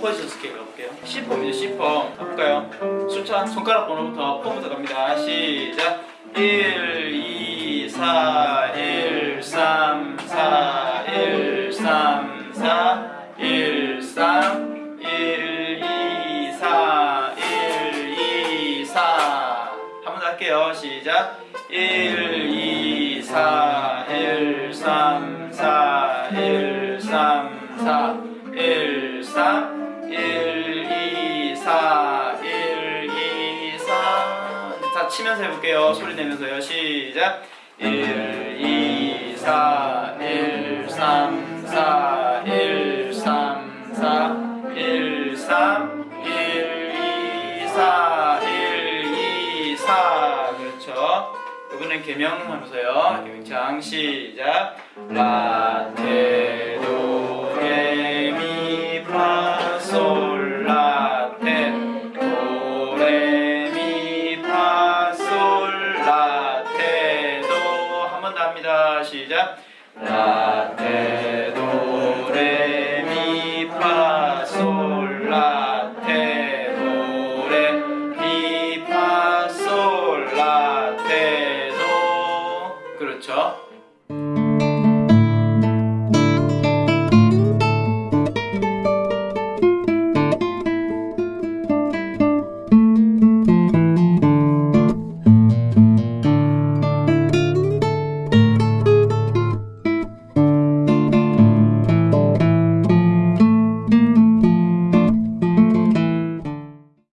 포지션 스케일 가볼게요. C폼이죠 C폼 가볼까요? 숫자 손가락 번호부터 폼부터 갑니다. 시작. 1 2 4 1 3 4 1 3 4 1 3 1 2 4 1 2 4 한 번 더 할게요. 시작. 1 2 4 1 3 4 1 3 4 1 3 치면서 해볼게요. 소리 내면서요. 시작. 1 2 4 1 3 4 1 3 4 1 3 1 2 4 1 2 4 그렇죠? 이번엔 개명 하면서요. 개명창 시작. 라테 합니다. 시작. 라테 도레 미파 솔 라테 도레 미파 솔 라테 도 그렇죠.